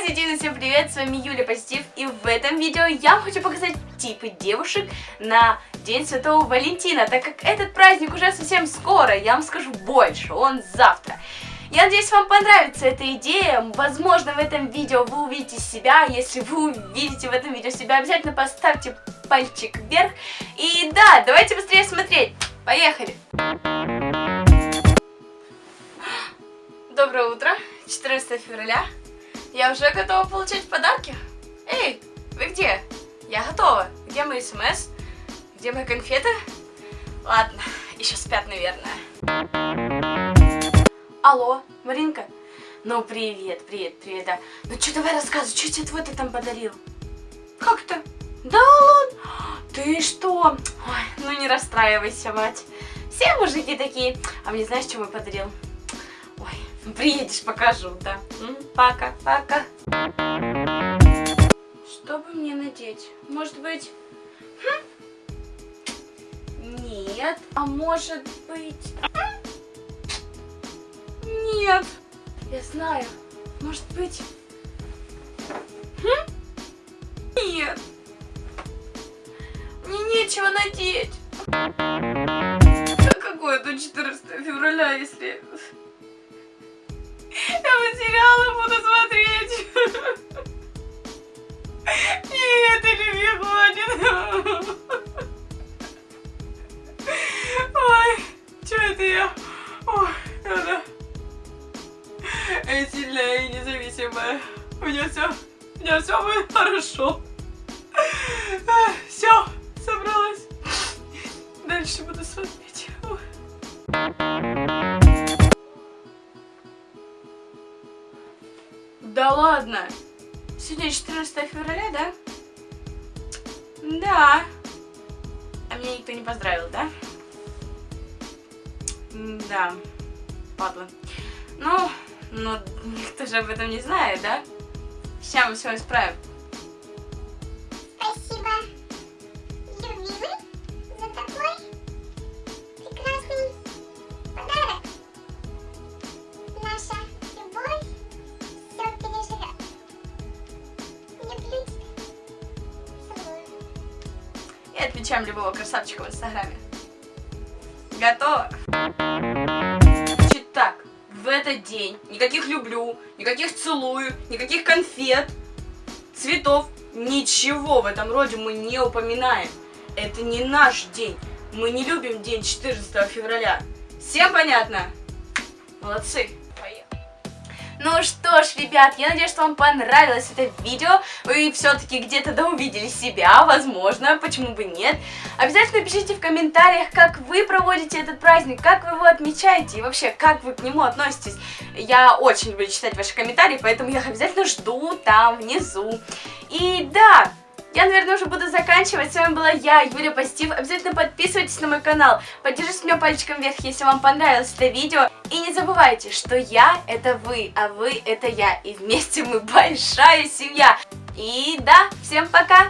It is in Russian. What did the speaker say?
Позитивно всем привет, с вами Юля Позитив, и в этом видео я хочу показать типы девушек на День Святого Валентина, так как этот праздник уже совсем скоро, я вам скажу больше, он завтра. Я надеюсь, вам понравится эта идея, возможно, в этом видео вы увидите себя, если вы увидите в этом видео себя, обязательно поставьте пальчик вверх, и да, давайте быстрее смотреть, поехали! Доброе утро, 14 февраля. Я уже готова получать подарки. Эй, вы где? Я готова. Где мои смс? Где мои конфеты? Ладно, еще спят, наверное. Алло, Маринка? Ну, привет, привет, привет, да. Ну, что, давай рассказывай, что тебе твой ты там подарил? Как то Да ладно? Ты что? Ой, ну не расстраивайся, мать. Все мужики такие. А мне знаешь, что мой подарил? Приедешь, покажу, да. Пока, пока. Что бы мне надеть? Может быть... Хм? Нет. А может быть... Нет. Я знаю. Может быть... Хм? Нет. Мне нечего надеть. Какое тут 14 февраля, если... Я бы сериалы буду смотреть. Нет, мне хватит. Ой, что это я? Ой, это... Я сильная и независимая. У меня все, у меня все будет хорошо. Все, собралась. Дальше буду смотреть. Да ладно? Сегодня 14 февраля, да? Да. А меня никто не поздравил, да? Да. Падла. Ну, ну, никто же об этом не знает, да? Сейчас мы все исправим. И отмечаем любого красавчика в инстаграме. Готово? Значит так, в этот день никаких люблю, никаких целую, никаких конфет, цветов, ничего в этом роде мы не упоминаем. Это не наш день. Мы не любим день 14 февраля. Всем понятно? Молодцы. Ну что ж, ребят, я надеюсь, что вам понравилось это видео. Вы все-таки где-то да увидели себя, возможно, почему бы нет. Обязательно пишите в комментариях, как вы проводите этот праздник, как вы его отмечаете и вообще, как вы к нему относитесь. Я очень люблю читать ваши комментарии, поэтому я их обязательно жду там внизу. И да... Я, наверное, уже буду заканчивать. С вами была я, Юля Позитив. Обязательно подписывайтесь на мой канал. Поддержите меня пальчиком вверх, если вам понравилось это видео. И не забывайте, что я это вы, а вы это я. И вместе мы большая семья. И да, всем пока!